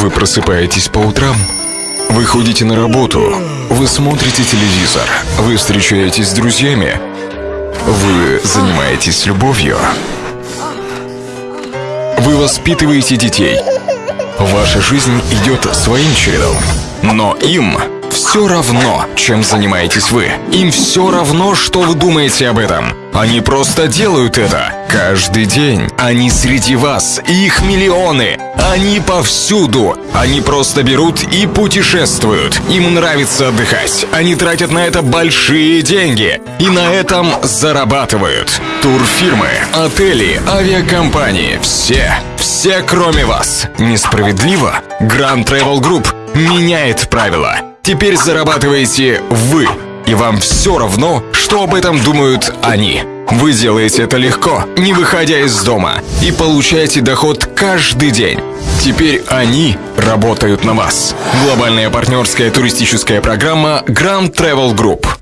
Вы просыпаетесь по утрам, вы ходите на работу, вы смотрите телевизор, вы встречаетесь с друзьями, вы занимаетесь любовью, вы воспитываете детей. Ваша жизнь идет своим чередом, но им все равно, чем занимаетесь вы. Им все равно, что вы думаете об этом. Они просто делают это каждый день. Они среди вас, их миллионы. Они повсюду. Они просто берут и путешествуют. Им нравится отдыхать. Они тратят на это большие деньги. И на этом зарабатывают. Турфирмы, отели, авиакомпании. Все. Все, кроме вас. Несправедливо? Grand Travel Group меняет правила. Теперь зарабатываете вы. И вам все равно, что об этом думают они. Вы делаете это легко, не выходя из дома, и получаете доход каждый день. Теперь они работают на вас. Глобальная партнерская туристическая программа Grand Travel Group.